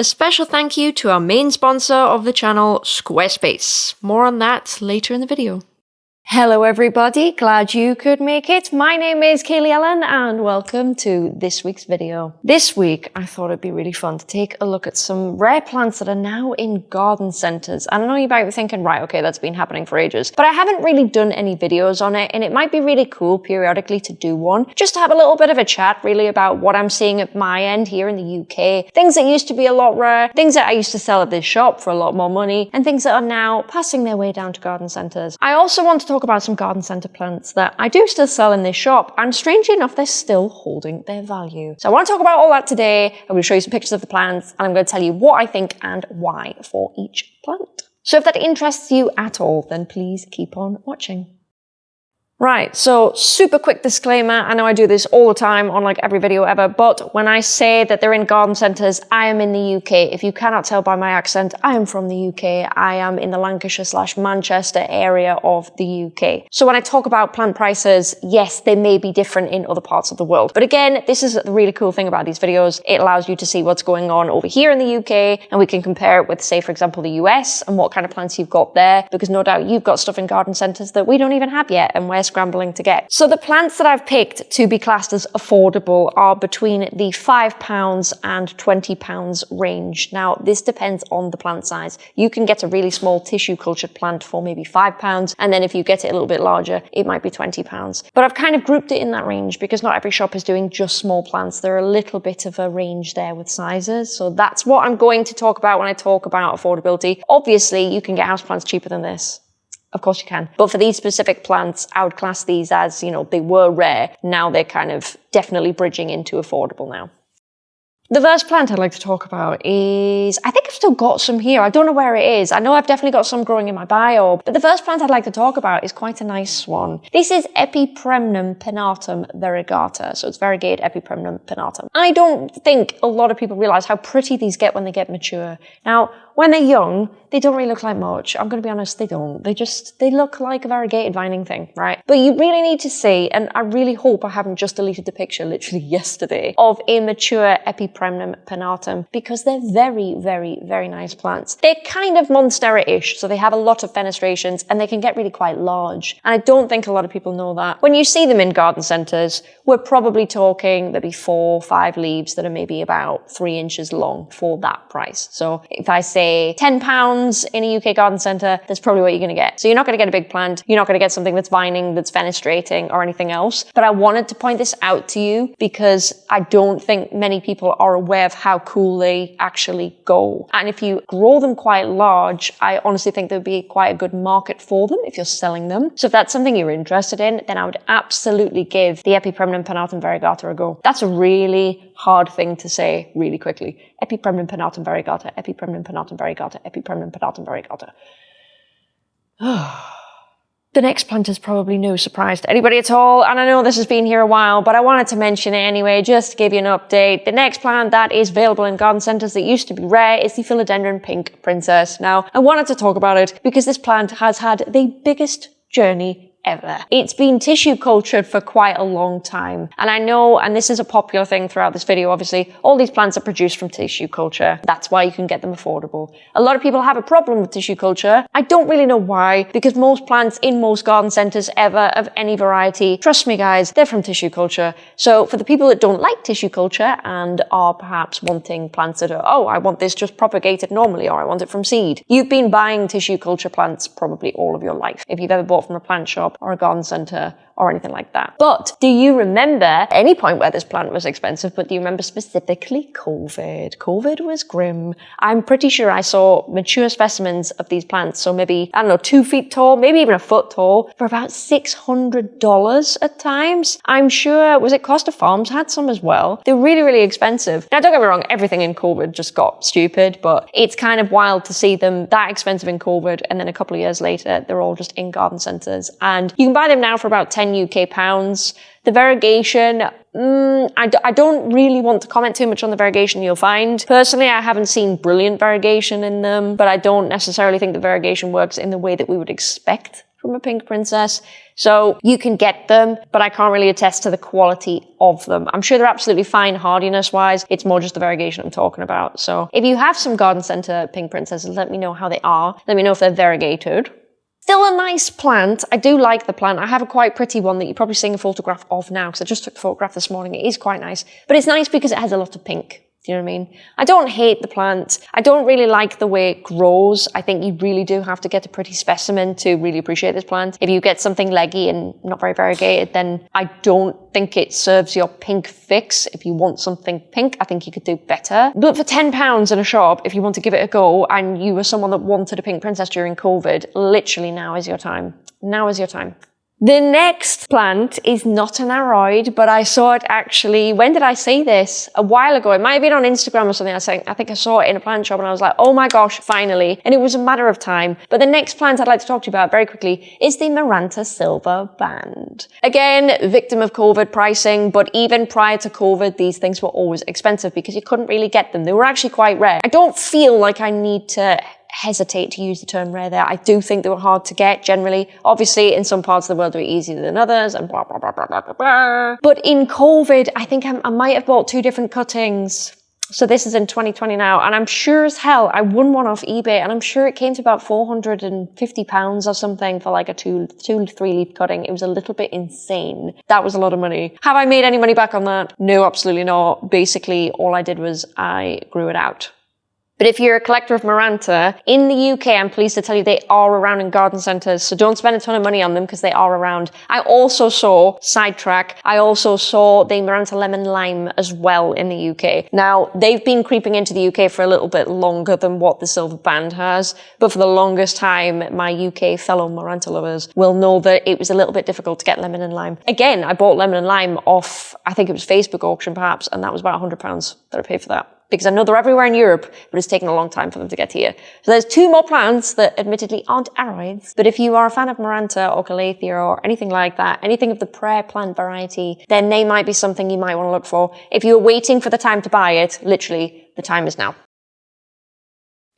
A special thank you to our main sponsor of the channel, Squarespace. More on that later in the video. Hello everybody, glad you could make it. My name is Kaylee Ellen and welcome to this week's video. This week I thought it'd be really fun to take a look at some rare plants that are now in garden centres. And I know you might be thinking, right, okay, that's been happening for ages, but I haven't really done any videos on it and it might be really cool periodically to do one, just to have a little bit of a chat really about what I'm seeing at my end here in the UK, things that used to be a lot rare, things that I used to sell at this shop for a lot more money, and things that are now passing their way down to garden centres. I also want to talk talk about some garden centre plants that I do still sell in this shop, and strangely enough, they're still holding their value. So I want to talk about all that today. I'm going to show you some pictures of the plants, and I'm going to tell you what I think and why for each plant. So if that interests you at all, then please keep on watching. Right, so super quick disclaimer. I know I do this all the time on like every video ever, but when I say that they're in garden centres, I am in the UK. If you cannot tell by my accent, I am from the UK. I am in the Lancashire slash Manchester area of the UK. So when I talk about plant prices, yes, they may be different in other parts of the world. But again, this is the really cool thing about these videos. It allows you to see what's going on over here in the UK, and we can compare it with, say, for example, the US and what kind of plants you've got there, because no doubt you've got stuff in garden centres that we don't even have yet, and we're scrambling to get. So the plants that I've picked to be classed as affordable are between the £5 and £20 range. Now, this depends on the plant size. You can get a really small tissue cultured plant for maybe £5, and then if you get it a little bit larger, it might be £20. But I've kind of grouped it in that range because not every shop is doing just small plants. There are a little bit of a range there with sizes. So that's what I'm going to talk about when I talk about affordability. Obviously, you can get houseplants cheaper than this. Of course you can. But for these specific plants, I would class these as, you know, they were rare. Now they're kind of definitely bridging into affordable now. The first plant I'd like to talk about is, I think I've still got some here. I don't know where it is. I know I've definitely got some growing in my bio, but the first plant I'd like to talk about is quite a nice one. This is Epipremnum pinnatum variegata. So it's variegate Epipremnum pinnatum. I don't think a lot of people realize how pretty these get when they get mature. Now, when they're young, they don't really look like much. I'm going to be honest, they don't. They just, they look like a variegated vining thing, right? But you really need to see, and I really hope I haven't just deleted the picture literally yesterday, of immature Epipremnum pinnatum because they're very, very, very nice plants. They're kind of Monstera-ish, so they have a lot of fenestrations and they can get really quite large. And I don't think a lot of people know that. When you see them in garden centres, we're probably talking there'll be four, five leaves that are maybe about three inches long for that price. So if I say 10 pounds in a UK garden centre, that's probably what you're going to get. So you're not going to get a big plant. You're not going to get something that's vining, that's fenestrating or anything else. But I wanted to point this out to you because I don't think many people are aware of how cool they actually go. And if you grow them quite large, I honestly think there'd be quite a good market for them if you're selling them. So if that's something you're interested in, then I would absolutely give the Epipremnum pinnatum variegata a go. That's a really hard thing to say really quickly. Epipremnum pinnatum variegata, Epipremnum pinnatum Epipremnum pinnatum variegata. The next plant is probably no surprise to anybody at all, and I know this has been here a while, but I wanted to mention it anyway, just to give you an update. The next plant that is available in garden centres that used to be rare is the Philodendron Pink Princess. Now, I wanted to talk about it because this plant has had the biggest journey ever. It's been tissue cultured for quite a long time. And I know, and this is a popular thing throughout this video, obviously, all these plants are produced from tissue culture. That's why you can get them affordable. A lot of people have a problem with tissue culture. I don't really know why, because most plants in most garden centers ever of any variety, trust me guys, they're from tissue culture. So for the people that don't like tissue culture and are perhaps wanting plants that are, oh, I want this just propagated normally, or I want it from seed. You've been buying tissue culture plants probably all of your life. If you've ever bought from a plant shop, shop or a garden centre or anything like that. But do you remember any point where this plant was expensive, but do you remember specifically COVID? COVID was grim. I'm pretty sure I saw mature specimens of these plants, so maybe, I don't know, two feet tall, maybe even a foot tall, for about $600 at times. I'm sure, was it Costa Farms had some as well? They're really, really expensive. Now, don't get me wrong, everything in COVID just got stupid, but it's kind of wild to see them that expensive in COVID, and then a couple of years later, they're all just in garden centres. And you can buy them now for about 10 UK pounds. The variegation, mm, I d- I don't really want to comment too much on the variegation you'll find. Personally, I haven't seen brilliant variegation in them, but I don't necessarily think the variegation works in the way that we would expect from a pink princess. So you can get them, but I can't really attest to the quality of them. I'm sure they're absolutely fine hardiness wise. It's more just the variegation I'm talking about. So if you have some garden center pink princesses, let me know how they are. Let me know if they're variegated. Still a nice plant. I do like the plant. I have a quite pretty one that you're probably seeing a photograph of now because I just took the photograph this morning. It is quite nice, but it's nice because it has a lot of pink. Do you know what I mean? I don't hate the plant. I don't really like the way it grows. I think you really do have to get a pretty specimen to really appreciate this plant. If you get something leggy and not very variegated, then I don't think it serves your pink fix. If you want something pink, I think you could do better. But for £10 in a shop, if you want to give it a go and you were someone that wanted a pink princess during COVID, literally now is your time. Now is your time. The next plant is not an aroid, but I saw it actually, when did I see this? A while ago. It might have been on Instagram or something. I think, I think I saw it in a plant shop and I was like, oh my gosh, finally. And it was a matter of time. But the next plant I'd like to talk to you about very quickly is the Maranta Silver Band. Again, victim of COVID pricing, but even prior to COVID, these things were always expensive because you couldn't really get them. They were actually quite rare. I don't feel like I need to hesitate to use the term rare there. I do think they were hard to get generally. Obviously, in some parts of the world, they're easier than others and blah, blah, blah, blah, blah, blah. But in COVID, I think I, I might have bought two different cuttings. So this is in 2020 now, and I'm sure as hell I won one off eBay, and I'm sure it came to about 450 pounds or something for like a two, two, three leaf cutting. It was a little bit insane. That was a lot of money. Have I made any money back on that? No, absolutely not. Basically, all I did was I grew it out. But if you're a collector of Maranta, in the UK, I'm pleased to tell you they are around in garden centres, so don't spend a ton of money on them because they are around. I also saw, sidetrack, I also saw the Maranta Lemon Lime as well in the UK. Now, they've been creeping into the UK for a little bit longer than what the Silver Band has, but for the longest time, my UK fellow Maranta lovers will know that it was a little bit difficult to get lemon and lime. Again, I bought lemon and lime off, I think it was Facebook auction perhaps, and that was about £100 that I paid for that because I know they're everywhere in Europe, but it's taken a long time for them to get here. So there's two more plants that admittedly aren't aroids, but if you are a fan of Maranta or Calathea or anything like that, anything of the prayer plant variety, then they might be something you might want to look for. If you're waiting for the time to buy it, literally, the time is now.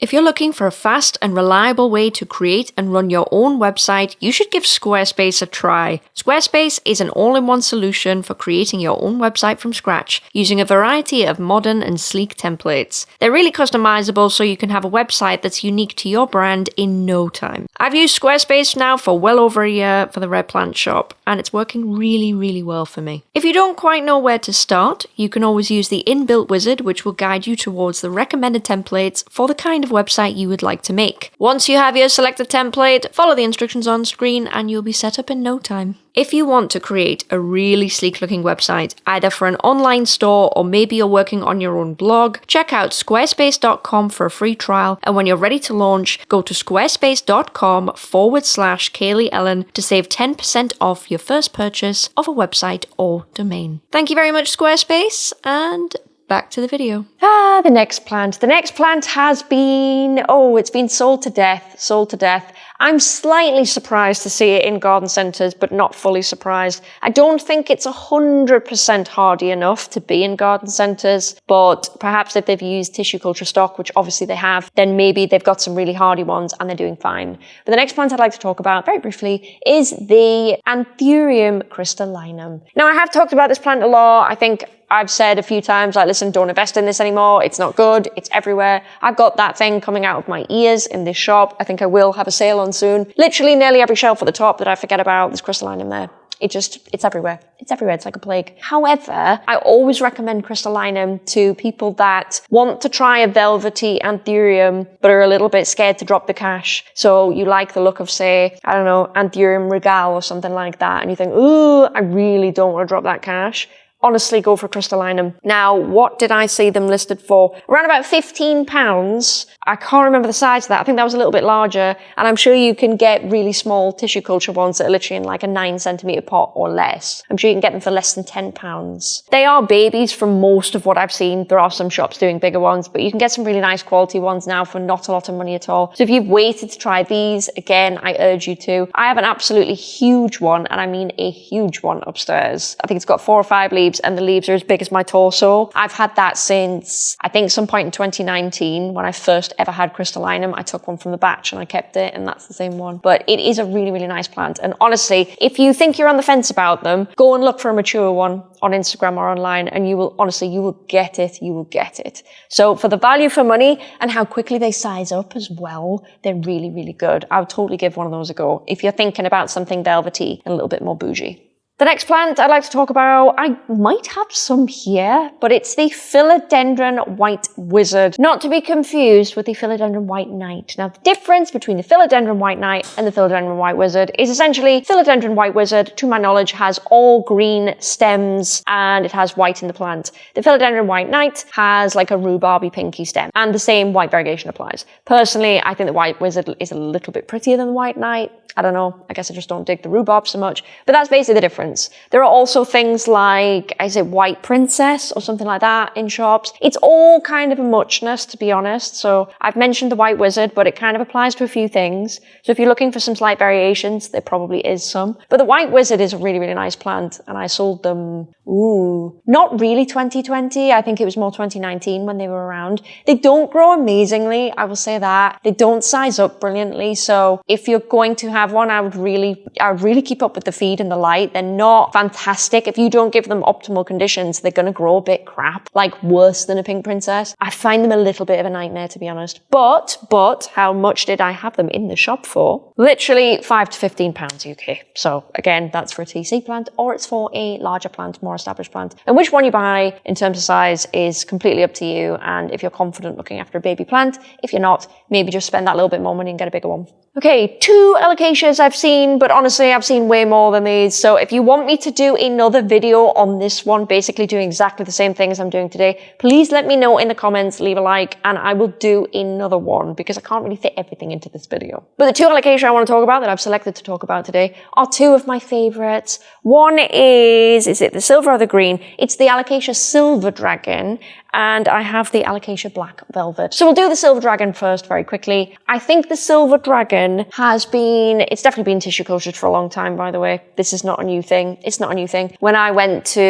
If you're looking for a fast and reliable way to create and run your own website, you should give Squarespace a try. Squarespace is an all-in-one solution for creating your own website from scratch, using a variety of modern and sleek templates. They're really customizable so you can have a website that's unique to your brand in no time. I've used Squarespace now for well over a year for the Red Plant shop, and it's working really, really well for me. If you don't quite know where to start, you can always use the inbuilt wizard, which will guide you towards the recommended templates for the kind of website you would like to make. Once you have your selected template, follow the instructions on screen and you'll be set up in no time. If you want to create a really sleek looking website, either for an online store or maybe you're working on your own blog, check out squarespace.com for a free trial. And when you're ready to launch, go to squarespace.com forward slash Kaylee Ellen to save 10% off your first purchase of a website or domain. Thank you very much, Squarespace, and back to the video. Ah, the next plant. The next plant has been, oh, it's been sold to death, sold to death. I'm slightly surprised to see it in garden centres, but not fully surprised. I don't think it's 100% hardy enough to be in garden centres, but perhaps if they've used tissue culture stock, which obviously they have, then maybe they've got some really hardy ones and they're doing fine. But the next plant I'd like to talk about very briefly is the Anthurium crystallinum. Now I have talked about this plant a lot. I think I've said a few times, like, listen, don't invest in this anymore. It's not good. It's everywhere. I've got that thing coming out of my ears in this shop. I think I will have a sale on soon. Literally nearly every shelf at the top that I forget about, there's crystallinum there. It just, it's everywhere. It's everywhere. It's like a plague. However, I always recommend crystallinum to people that want to try a velvety anthurium, but are a little bit scared to drop the cash. So you like the look of, say, I don't know, anthurium regal or something like that. And you think, ooh, I really don't want to drop that cash honestly go for crystallinum. Now, what did I see them listed for? Around about 15 pounds. I can't remember the size of that. I think that was a little bit larger. And I'm sure you can get really small tissue culture ones that are literally in like a nine centimeter pot or less. I'm sure you can get them for less than 10 pounds. They are babies from most of what I've seen. There are some shops doing bigger ones, but you can get some really nice quality ones now for not a lot of money at all. So if you've waited to try these, again, I urge you to. I have an absolutely huge one, and I mean a huge one upstairs. I think it's got four or five leaves leaves and the leaves are as big as my torso. I've had that since I think some point in 2019 when I first ever had crystallinum. I took one from the batch and I kept it and that's the same one. But it is a really, really nice plant. And honestly, if you think you're on the fence about them, go and look for a mature one on Instagram or online and you will, honestly, you will get it. You will get it. So for the value for money and how quickly they size up as well, they're really, really good. I would totally give one of those a go if you're thinking about something velvety and a little bit more bougie. The next plant I'd like to talk about, I might have some here, but it's the Philodendron White Wizard, not to be confused with the Philodendron White Knight. Now, the difference between the Philodendron White Knight and the Philodendron White Wizard is essentially Philodendron White Wizard, to my knowledge, has all green stems and it has white in the plant. The Philodendron White Knight has like a rhubarby pinky stem and the same white variegation applies. Personally, I think the White Wizard is a little bit prettier than the White Knight. I don't know. I guess I just don't dig the rhubarb so much. But that's basically the difference. There are also things like, is it White Princess or something like that in shops? It's all kind of a muchness, to be honest. So I've mentioned the White Wizard, but it kind of applies to a few things. So if you're looking for some slight variations, there probably is some. But the White Wizard is a really, really nice plant. And I sold them, ooh, not really 2020. I think it was more 2019 when they were around. They don't grow amazingly. I will say that. They don't size up brilliantly. So if you're going to have one, I would really, I would really keep up with the feed and the light. They're not fantastic. If you don't give them optimal conditions, they're going to grow a bit crap, like worse than a pink princess. I find them a little bit of a nightmare, to be honest. But, but how much did I have them in the shop for? Literally five to 15 pounds UK. So again, that's for a TC plant or it's for a larger plant, more established plant. And which one you buy in terms of size is completely up to you. And if you're confident looking after a baby plant, if you're not, maybe just spend that little bit more money and get a bigger one. Okay, two alocasias I've seen, but honestly, I've seen way more than these. So if you want me to do another video on this one, basically doing exactly the same thing as I'm doing today, please let me know in the comments, leave a like, and I will do another one because I can't really fit everything into this video. But the two alocasia I want to talk about that I've selected to talk about today are two of my favorites. One is, is it the silver or the green? It's the alocasia silver dragon, and I have the Alocasia Black Velvet. So we'll do the Silver Dragon first very quickly. I think the Silver Dragon has been, it's definitely been tissue cultured for a long time, by the way. This is not a new thing. It's not a new thing. When I went to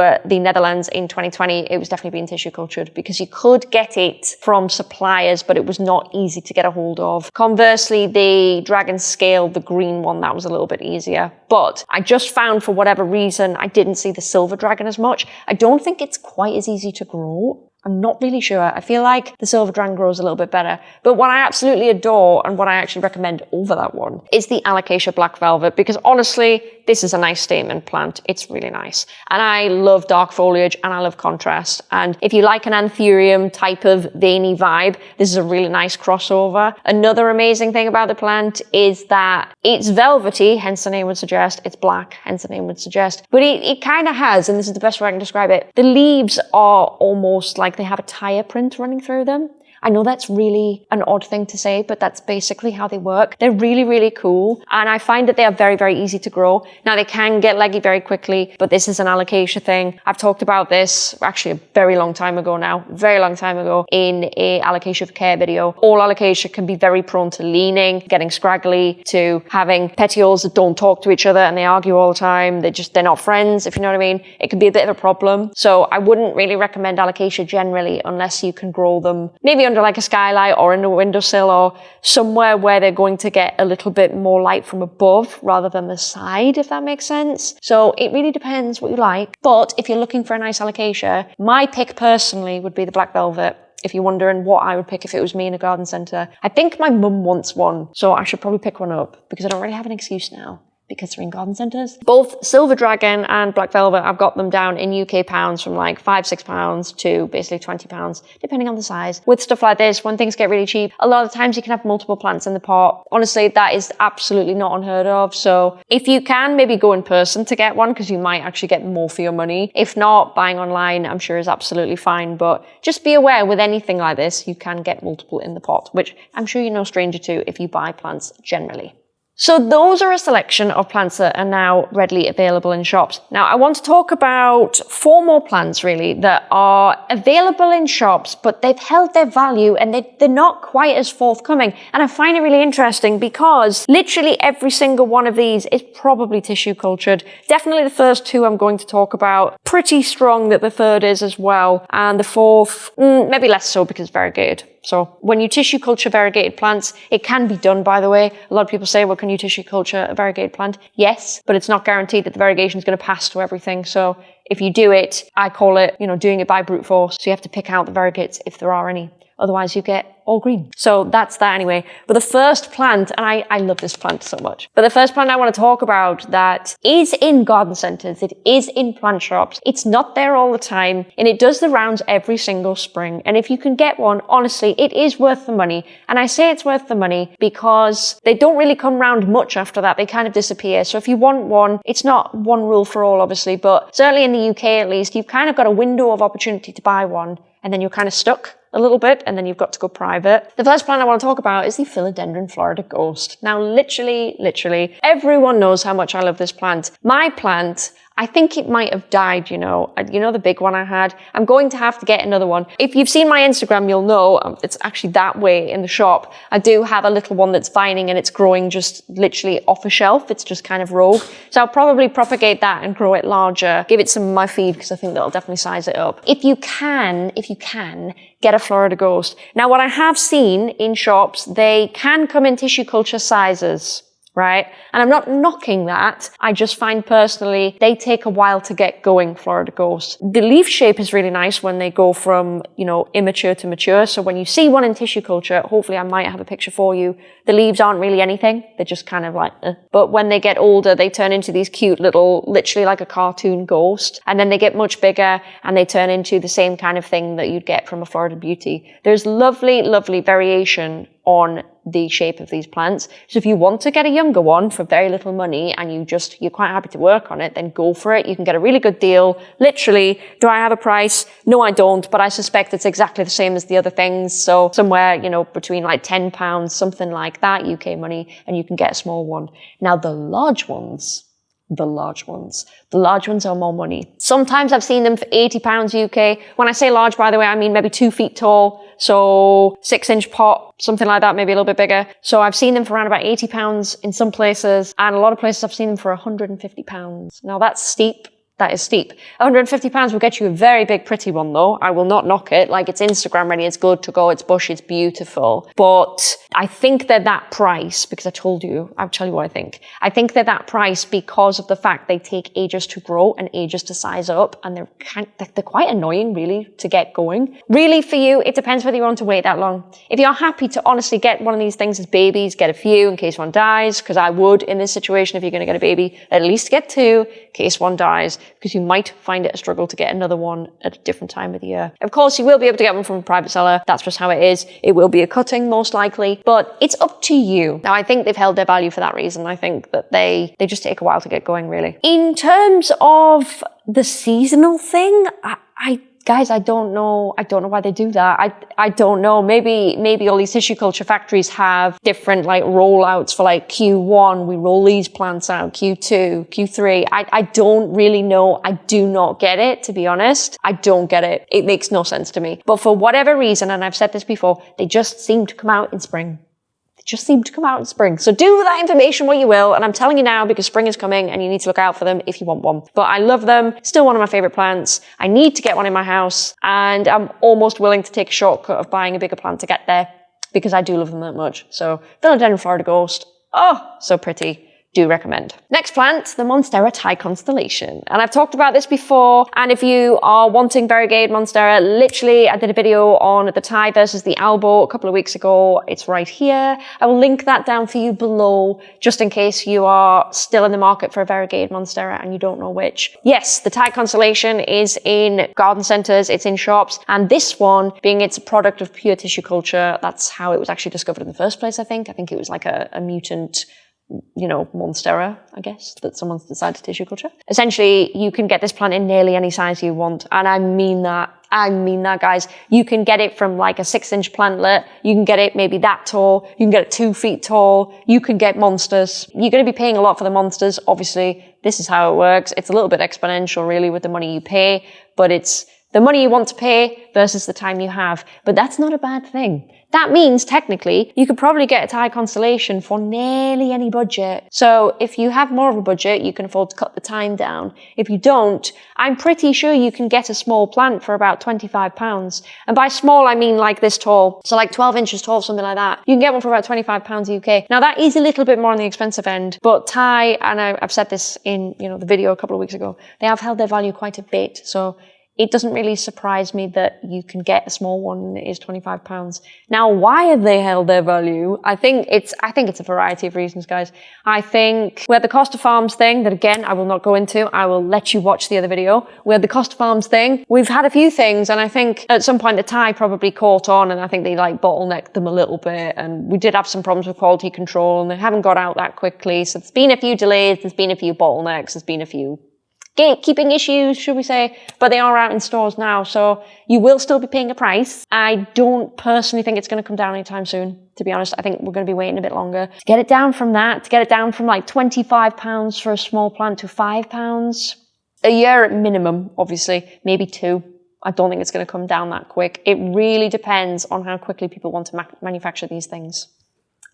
uh, the Netherlands in 2020, it was definitely being tissue cultured because you could get it from suppliers, but it was not easy to get a hold of. Conversely, the Dragon Scale, the green one, that was a little bit easier. But I just found for whatever reason, I didn't see the Silver Dragon as much. I don't think it's quite as easy to grow mẫu I'm not really sure. I feel like the Silver Dragon grows a little bit better. But what I absolutely adore and what I actually recommend over that one is the Alocasia Black Velvet because honestly, this is a nice statement plant. It's really nice. And I love dark foliage and I love contrast. And if you like an anthurium type of veiny vibe, this is a really nice crossover. Another amazing thing about the plant is that it's velvety, hence the name would suggest. It's black, hence the name would suggest. But it, it kind of has, and this is the best way I can describe it, the leaves are almost like they have a tire print running through them. I know that's really an odd thing to say, but that's basically how they work. They're really, really cool. And I find that they are very, very easy to grow. Now they can get leggy very quickly, but this is an alocasia thing. I've talked about this actually a very long time ago now, very long time ago in a alocasia for care video. All alocasia can be very prone to leaning, getting scraggly, to having petioles that don't talk to each other and they argue all the time. They just, they're not friends, if you know what I mean. It can be a bit of a problem. So I wouldn't really recommend alocasia generally unless you can grow them maybe under like a skylight or in a windowsill or somewhere where they're going to get a little bit more light from above rather than the side, if that makes sense. So it really depends what you like. But if you're looking for a nice alocasia, my pick personally would be the black velvet if you're wondering what I would pick if it was me in a garden centre. I think my mum wants one, so I should probably pick one up because I don't really have an excuse now because they're in garden centres. Both Silver Dragon and Black Velvet, I've got them down in UK pounds from like five, six pounds to basically 20 pounds, depending on the size. With stuff like this, when things get really cheap, a lot of times you can have multiple plants in the pot. Honestly, that is absolutely not unheard of. So if you can, maybe go in person to get one because you might actually get more for your money. If not, buying online, I'm sure is absolutely fine. But just be aware with anything like this, you can get multiple in the pot, which I'm sure you're no stranger to if you buy plants generally. So those are a selection of plants that are now readily available in shops. Now I want to talk about four more plants really that are available in shops, but they've held their value and they, they're not quite as forthcoming. And I find it really interesting because literally every single one of these is probably tissue cultured. Definitely the first two I'm going to talk about. Pretty strong that the third is as well. And the fourth, mm, maybe less so because variegated. So when you tissue culture variegated plants, it can be done, by the way. A lot of people say, well, can you tissue culture a variegated plant? Yes, but it's not guaranteed that the variegation is going to pass to everything. So if you do it, I call it, you know, doing it by brute force. So you have to pick out the variegates if there are any. Otherwise you get all green. So that's that anyway. But the first plant, and I, I love this plant so much, but the first plant I want to talk about that is in garden centers, it is in plant shops, it's not there all the time, and it does the rounds every single spring. And if you can get one, honestly, it is worth the money. And I say it's worth the money because they don't really come round much after that. They kind of disappear. So if you want one, it's not one rule for all, obviously, but certainly in the UK at least, you've kind of got a window of opportunity to buy one and then you're kind of stuck a little bit and then you've got to go private. The first plant I want to talk about is the Philodendron Florida Ghost. Now, literally, literally, everyone knows how much I love this plant. My plant I think it might have died, you know. Uh, you know the big one I had? I'm going to have to get another one. If you've seen my Instagram, you'll know um, it's actually that way in the shop. I do have a little one that's vining and it's growing just literally off a shelf. It's just kind of rogue. So I'll probably propagate that and grow it larger. Give it some of my feed because I think that'll definitely size it up. If you can, if you can, get a Florida Ghost. Now what I have seen in shops, they can come in tissue culture sizes right? And I'm not knocking that. I just find personally they take a while to get going, Florida Ghost. The leaf shape is really nice when they go from, you know, immature to mature. So when you see one in tissue culture, hopefully I might have a picture for you. The leaves aren't really anything. They're just kind of like, eh. but when they get older, they turn into these cute little, literally like a cartoon ghost. And then they get much bigger and they turn into the same kind of thing that you'd get from a Florida Beauty. There's lovely, lovely variation on the shape of these plants. So if you want to get a younger one for very little money and you just, you're quite happy to work on it, then go for it. You can get a really good deal. Literally, do I have a price? No, I don't, but I suspect it's exactly the same as the other things. So somewhere, you know, between like 10 pounds, something like that, UK money, and you can get a small one. Now the large ones, the large ones. The large ones are more money. Sometimes I've seen them for 80 pounds UK. When I say large, by the way, I mean maybe two feet tall. So six inch pot, something like that, maybe a little bit bigger. So I've seen them for around about 80 pounds in some places and a lot of places I've seen them for 150 pounds. Now that's steep that is steep. 150 pounds will get you a very big, pretty one though. I will not knock it. Like it's Instagram ready. It's good to go. It's bush. It's beautiful. But I think they're that price because I told you, I'll tell you what I think. I think they're that price because of the fact they take ages to grow and ages to size up and they're kind, they're quite annoying really to get going. Really for you, it depends whether you want to wait that long. If you're happy to honestly get one of these things as babies, get a few in case one dies, because I would in this situation if you're going to get a baby, at least get two in case one dies because you might find it a struggle to get another one at a different time of the year. Of course, you will be able to get one from a private seller. That's just how it is. It will be a cutting most likely, but it's up to you. Now, I think they've held their value for that reason. I think that they, they just take a while to get going really. In terms of the seasonal thing, I, I guys, I don't know. I don't know why they do that. I, I don't know. Maybe, maybe all these tissue culture factories have different like rollouts for like Q1. We roll these plants out, Q2, Q3. I, I don't really know. I do not get it, to be honest. I don't get it. It makes no sense to me. But for whatever reason, and I've said this before, they just seem to come out in spring just seem to come out in spring. So do with that information what you will. And I'm telling you now because spring is coming and you need to look out for them if you want one. But I love them. Still one of my favorite plants. I need to get one in my house and I'm almost willing to take a shortcut of buying a bigger plant to get there because I do love them that much. So Philodendron Florida Ghost. Oh, so pretty do recommend. Next plant, the Monstera Thai Constellation. And I've talked about this before. And if you are wanting variegated Monstera, literally I did a video on the Thai versus the Albo a couple of weeks ago. It's right here. I will link that down for you below, just in case you are still in the market for a variegated Monstera and you don't know which. Yes, the Thai Constellation is in garden centers, it's in shops. And this one, being it's a product of pure tissue culture, that's how it was actually discovered in the first place, I think. I think it was like a, a mutant you know, monstera, I guess, that someone's decided to tissue culture. Essentially, you can get this plant in nearly any size you want. And I mean that. I mean that, guys. You can get it from like a six inch plantlet. You can get it maybe that tall. You can get it two feet tall. You can get monsters. You're going to be paying a lot for the monsters. Obviously, this is how it works. It's a little bit exponential, really, with the money you pay, but it's the money you want to pay versus the time you have. But that's not a bad thing. That means technically you could probably get a Thai constellation for nearly any budget. So if you have more of a budget, you can afford to cut the time down. If you don't, I'm pretty sure you can get a small plant for about 25 pounds. And by small, I mean like this tall. So like 12 inches tall, something like that. You can get one for about 25 pounds UK. Now that is a little bit more on the expensive end, but Thai, and I've said this in, you know, the video a couple of weeks ago, they have held their value quite a bit. So it doesn't really surprise me that you can get a small one is 25 pounds. Now, why have they held their value? I think it's, I think it's a variety of reasons, guys. I think we had the Costa Farms thing that again, I will not go into. I will let you watch the other video. We had the Costa Farms thing. We've had a few things and I think at some point the Thai probably caught on and I think they like bottlenecked them a little bit and we did have some problems with quality control and they haven't got out that quickly. So there's been a few delays, there's been a few bottlenecks, there's been a few gatekeeping issues, should we say, but they are out in stores now. So you will still be paying a price. I don't personally think it's going to come down anytime soon. To be honest, I think we're going to be waiting a bit longer to get it down from that, to get it down from like 25 pounds for a small plant to five pounds a year at minimum, obviously, maybe two. I don't think it's going to come down that quick. It really depends on how quickly people want to ma manufacture these things.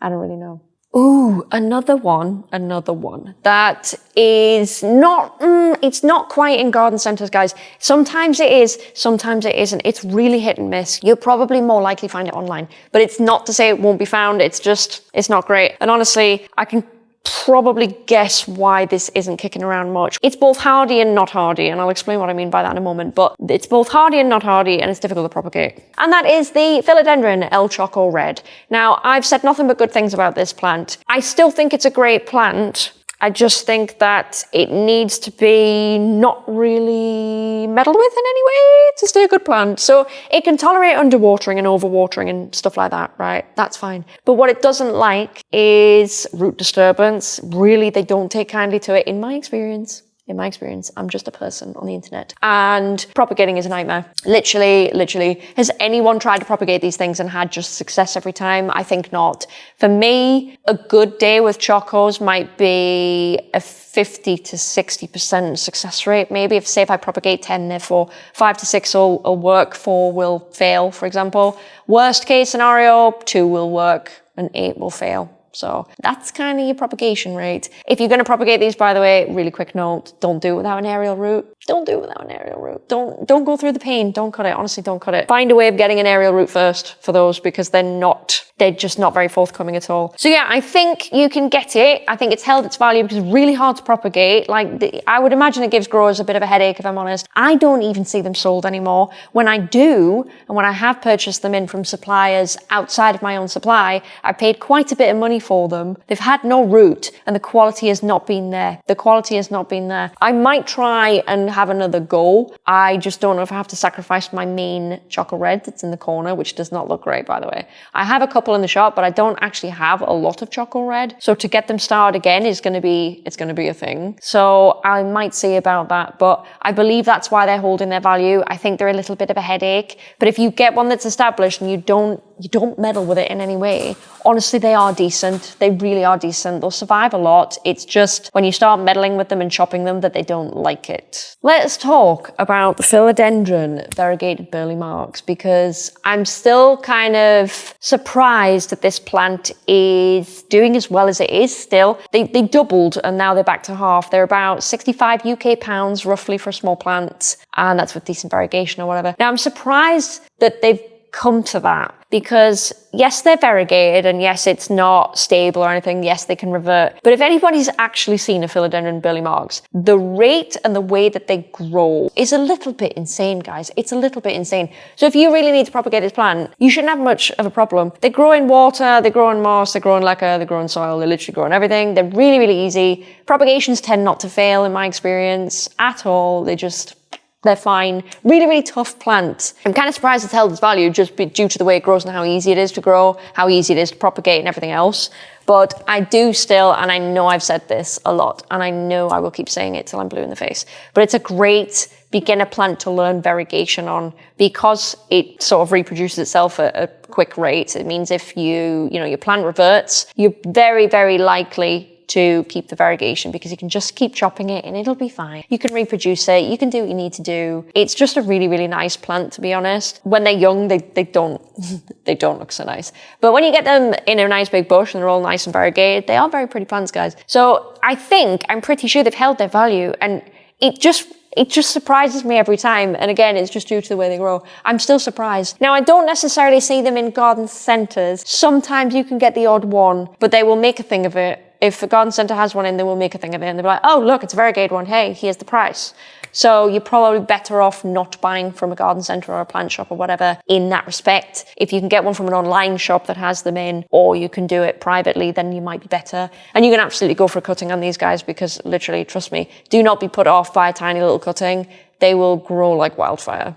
I don't really know. Ooh, another one, another one that is not, mm, it's not quite in garden centers, guys. Sometimes it is, sometimes it isn't. It's really hit and miss. You'll probably more likely find it online, but it's not to say it won't be found. It's just, it's not great. And honestly, I can probably guess why this isn't kicking around much. It's both hardy and not hardy, and I'll explain what I mean by that in a moment, but it's both hardy and not hardy, and it's difficult to propagate. And that is the Philodendron El Choco Red. Now, I've said nothing but good things about this plant. I still think it's a great plant, I just think that it needs to be not really meddled with in any way to stay a good plant. So it can tolerate underwatering and overwatering and stuff like that, right? That's fine. But what it doesn't like is root disturbance. Really, they don't take kindly to it in my experience in my experience. I'm just a person on the internet. And propagating is a nightmare. Literally, literally. Has anyone tried to propagate these things and had just success every time? I think not. For me, a good day with chocos might be a 50 to 60% success rate. Maybe if, say, if I propagate 10, therefore five to six will, will work, four will fail, for example. Worst case scenario, two will work and eight will fail. So that's kind of your propagation rate. If you're going to propagate these, by the way, really quick note, don't do it without an aerial root. Don't do it without an aerial root. Don't, don't go through the pain. Don't cut it. Honestly, don't cut it. Find a way of getting an aerial root first for those because they're not, they're just not very forthcoming at all. So yeah, I think you can get it. I think it's held its value because it's really hard to propagate. Like the, I would imagine it gives growers a bit of a headache if I'm honest. I don't even see them sold anymore. When I do, and when I have purchased them in from suppliers outside of my own supply, I paid quite a bit of money for them. They've had no root and the quality has not been there. The quality has not been there. I might try and have another go. I just don't know if I have to sacrifice my main chocolate red that's in the corner, which does not look great, by the way. I have a couple in the shop, but I don't actually have a lot of chocolate red. So to get them started again is going to be, it's going to be a thing. So I might see about that, but I believe that's why they're holding their value. I think they're a little bit of a headache, but if you get one that's established and you don't you don't meddle with it in any way. Honestly, they are decent. They really are decent. They'll survive a lot. It's just when you start meddling with them and chopping them that they don't like it. Let's talk about the philodendron variegated Burle Marx because I'm still kind of surprised that this plant is doing as well as it is still. They, they doubled and now they're back to half. They're about 65 UK pounds roughly for a small plant and that's with decent variegation or whatever. Now I'm surprised that they've come to that because yes, they're variegated and yes, it's not stable or anything. Yes, they can revert. But if anybody's actually seen a philodendron Burle Marx, the rate and the way that they grow is a little bit insane, guys. It's a little bit insane. So if you really need to propagate this plant, you shouldn't have much of a problem. They grow in water, they grow in moss, they grow in leca, they grow in soil, they literally grow in everything. They're really, really easy. Propagations tend not to fail in my experience at all. They just They're fine. Really, really tough plant. I'm kind of surprised it's held its value just due to the way it grows and how easy it is to grow, how easy it is to propagate and everything else. But I do still, and I know I've said this a lot, and I know I will keep saying it till I'm blue in the face, but it's a great beginner plant to learn variegation on because it sort of reproduces itself at a quick rate. It means if you, you know, your plant reverts, you're very, very likely to keep the variegation because you can just keep chopping it and it'll be fine. You can reproduce it, you can do what you need to do. It's just a really, really nice plant to be honest. When they're young, they, they don't they don't look so nice. But when you get them in a nice big bush and they're all nice and variegated, they are very pretty plants, guys. So I think, I'm pretty sure they've held their value and it just it just surprises me every time. And again, it's just due to the way they grow. I'm still surprised. Now, I don't necessarily see them in garden centres. Sometimes you can get the odd one, but they will make a thing of it if a garden centre has one in, they will make a thing of it and they'll be like, oh, look, it's a variegated one. Hey, here's the price. So you're probably better off not buying from a garden centre or a plant shop or whatever in that respect. If you can get one from an online shop that has them in, or you can do it privately, then you might be better. And you can absolutely go for a cutting on these guys because literally, trust me, do not be put off by a tiny little cutting. They will grow like wildfire.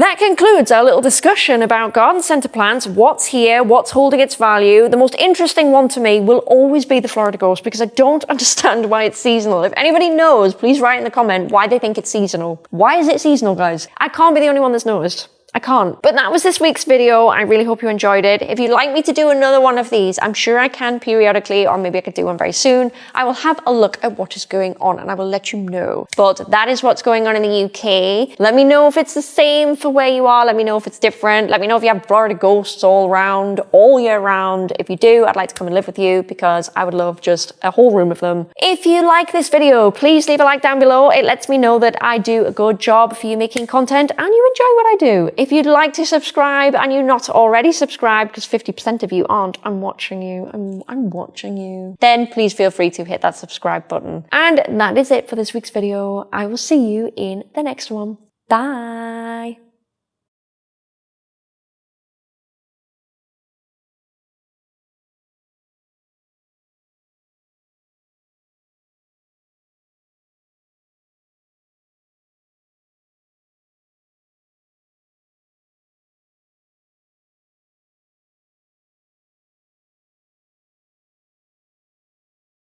That concludes our little discussion about garden centre plants, what's here, what's holding its value. The most interesting one to me will always be the Florida Ghost because I don't understand why it's seasonal. If anybody knows, please write in the comment why they think it's seasonal. Why is it seasonal, guys? I can't be the only one that's noticed. I can't. But that was this week's video. I really hope you enjoyed it. If you'd like me to do another one of these, I'm sure I can periodically, or maybe I could do one very soon. I will have a look at what is going on and I will let you know. But that is what's going on in the UK. Let me know if it's the same for where you are. Let me know if it's different. Let me know if you have Florida ghosts all around, all year round. If you do, I'd like to come and live with you because I would love just a whole room of them. If you like this video, please leave a like down below. It lets me know that I do a good job for you making content and you enjoy what I do. If you'd like to subscribe and you're not already subscribed, because 50% of you aren't, I'm watching you, I'm, I'm watching you, then please feel free to hit that subscribe button. And that is it for this week's video. I will see you in the next one. Bye.